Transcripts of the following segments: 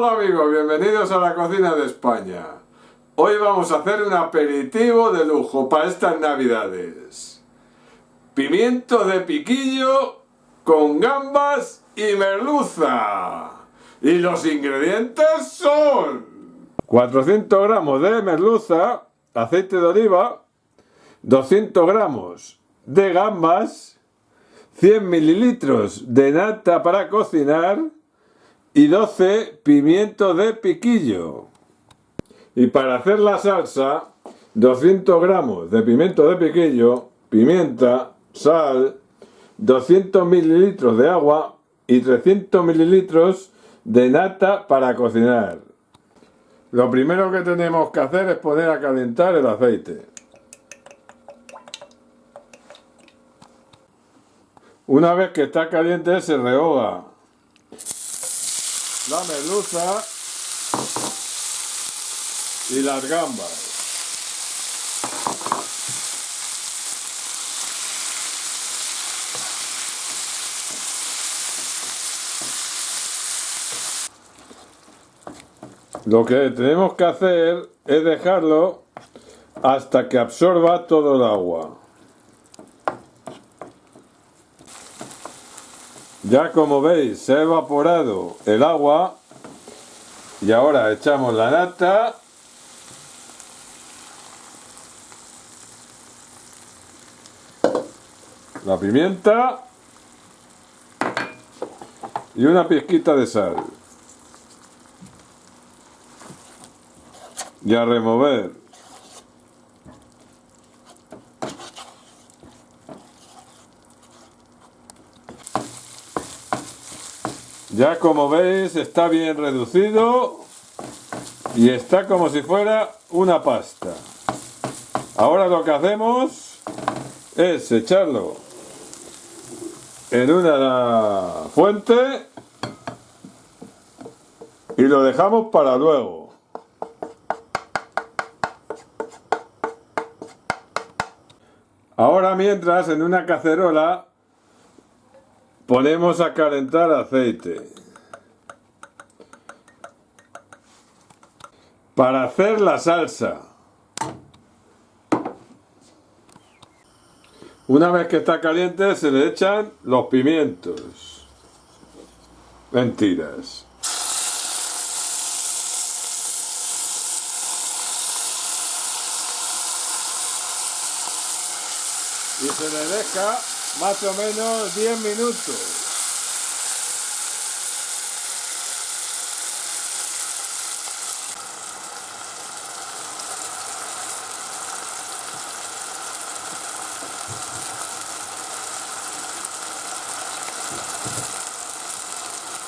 Hola amigos, bienvenidos a la cocina de España. Hoy vamos a hacer un aperitivo de lujo para estas navidades. Pimiento de piquillo con gambas y merluza. Y los ingredientes son 400 gramos de merluza, aceite de oliva, 200 gramos de gambas, 100 mililitros de nata para cocinar, y 12 pimientos de piquillo. Y para hacer la salsa, 200 gramos de pimiento de piquillo, pimienta, sal, 200 mililitros de agua y 300 mililitros de nata para cocinar. Lo primero que tenemos que hacer es poner a calentar el aceite. Una vez que está caliente se rehoga la merluza y las gambas. Lo que tenemos que hacer es dejarlo hasta que absorba todo el agua. Ya como veis se ha evaporado el agua y ahora echamos la nata. La pimienta y una pizquita de sal. Y a remover Ya como veis está bien reducido y está como si fuera una pasta. Ahora lo que hacemos es echarlo en una fuente y lo dejamos para luego. Ahora mientras en una cacerola Ponemos a calentar aceite. Para hacer la salsa. Una vez que está caliente se le echan los pimientos. Mentiras. Y se le deja más o menos 10 minutos.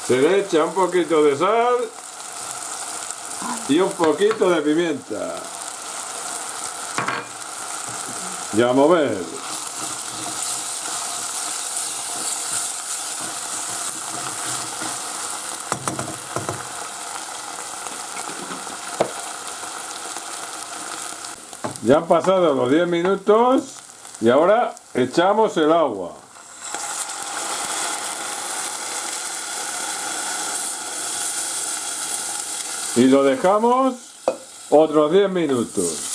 Se le echa un poquito de sal y un poquito de pimienta. Y a mover. Ya han pasado los 10 minutos y ahora echamos el agua. Y lo dejamos otros 10 minutos.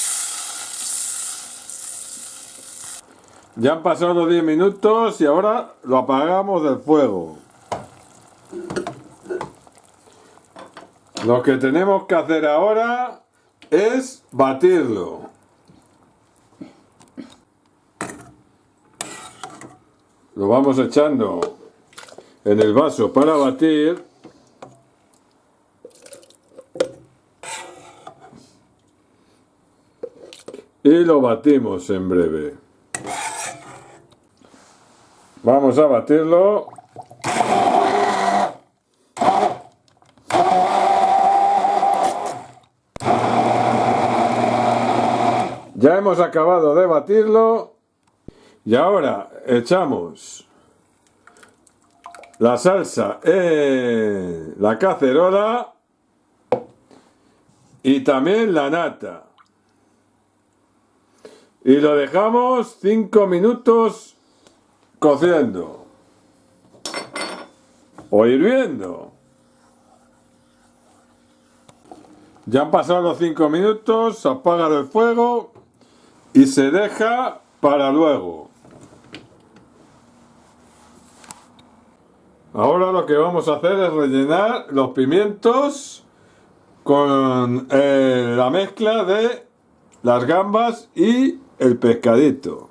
Ya han pasado los 10 minutos y ahora lo apagamos del fuego. Lo que tenemos que hacer ahora es batirlo. Lo vamos echando en el vaso para batir. Y lo batimos en breve. Vamos a batirlo. Ya hemos acabado de batirlo y ahora echamos la salsa en la cacerola y también la nata. Y lo dejamos 5 minutos cociendo o hirviendo. Ya han pasado los 5 minutos, apaga el fuego y se deja para luego. Ahora lo que vamos a hacer es rellenar los pimientos con eh, la mezcla de las gambas y el pescadito.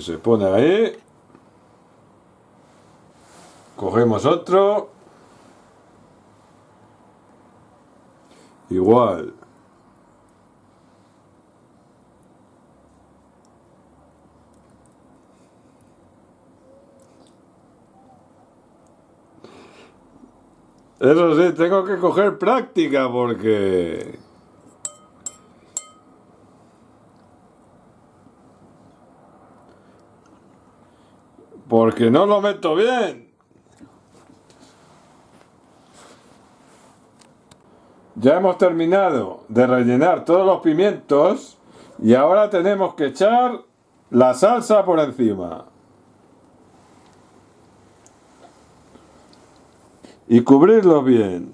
Se pone ahí. Cogemos otro. Igual. Eso sí, tengo que coger práctica porque... Porque no lo meto bien. Ya hemos terminado de rellenar todos los pimientos y ahora tenemos que echar la salsa por encima. Y cubrirlo bien.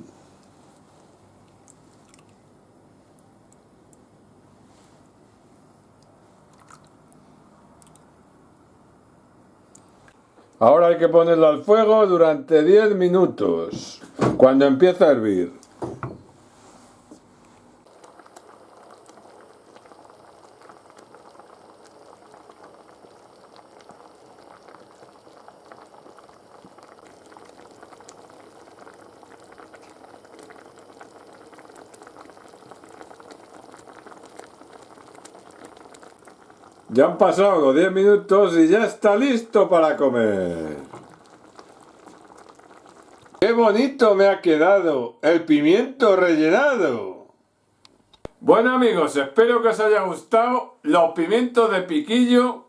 Ahora hay que ponerlo al fuego durante 10 minutos, cuando empieza a hervir. Ya han pasado los 10 minutos y ya está listo para comer. ¡Qué bonito me ha quedado el pimiento rellenado! Bueno amigos, espero que os haya gustado los pimientos de piquillo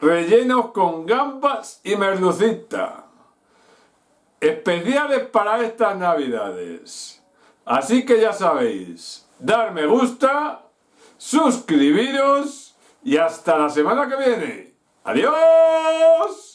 rellenos con gambas y merlucita. Especiales para estas navidades. Así que ya sabéis, dar me gusta, suscribiros y hasta la semana que viene. ¡Adiós!